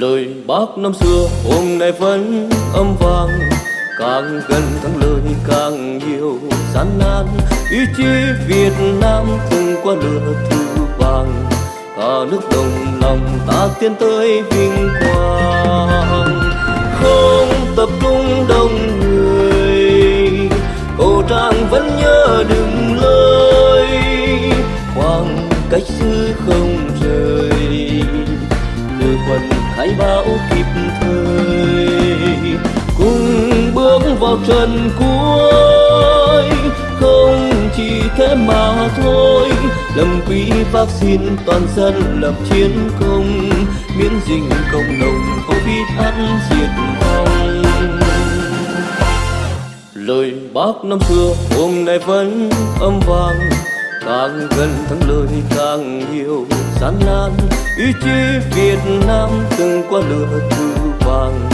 lời bác năm xưa. Hôm nay vẫn âm vang, càng gần thắng lợi càng nhiều gian nan. Ý chí việt nam từng qua lửa thử vàng, cả nước đồng lòng ta tiến tới vinh quang. Không tập trung đông người cổ trang vẫn nhớ đừng lời khoảng cách xưa từ quần khai báo kịp thời. Cùng bước vào trận cuối, không chỉ thế mà thôi. Lâm quý vaccine toàn dân lập chiến công, miễn dịch cộng đồng covid ăn diệt vong. Lời bác năm xưa, hôm nay vẫn âm vang càng gần thắng lợi càng nhiều, gian nan, ý chí việt nam từng qua lửa thử vàng.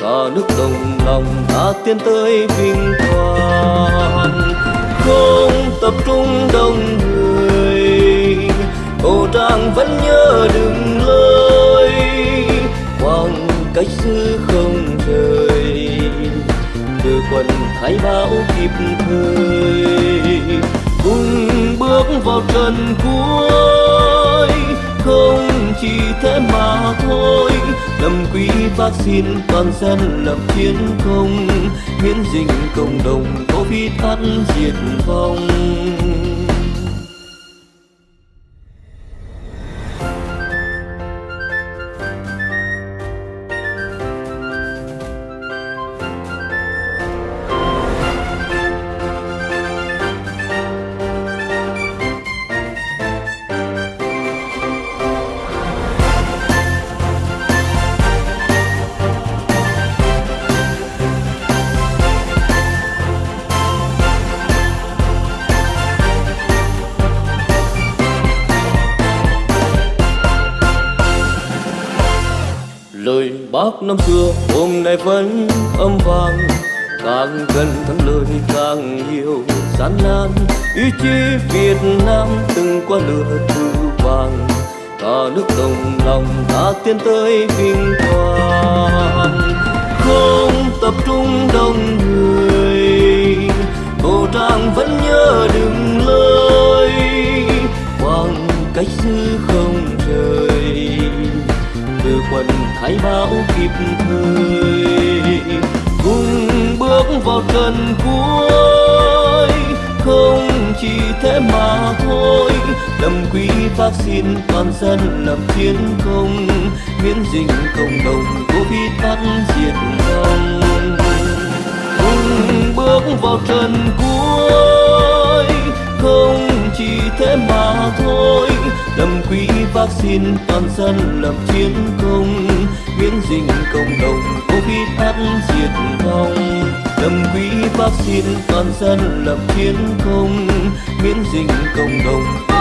Cả nước đồng lòng đã tiến tới vinh quang. Không tập trung đông người cổ trang vẫn nhớ đừng lơi. Khoảng cách xứ không rời từ quần khai báo kịp thời cùng bước vào trần cuối. Không chỉ thế mà thôi lâm quý vaccine toàn dân lập chiến công. Miễn dịch cộng đồng covid ăn diệt vong. Lời bác năm xưa, hôm nay vẫn âm vang. Càng gần thắng lợi càng nhiều gian nan, ý chí việt nam từng qua lửa thư vàng. Cả nước đồng lòng ta tiến tới vinh quang. Không tập trung đông người cổ trang vẫn nhớ đừng lời. Khoảng cách dư không khai báo kịp thời, cùng bước vào trần cuối. Không chỉ thế mà thôi lâm quý vaccine toàn dân lập chiến công. Miễn dịch cộng đồng covid ăn diệt vong. Cùng bước vào trần cuối thế mà thôi. Đầm quý vaccine toàn dân lập chiến công. Miễn dịch cộng đồng covid ăn diệt vong. Đầm quý vaccine toàn dân lập chiến công. Miễn dịch cộng đồng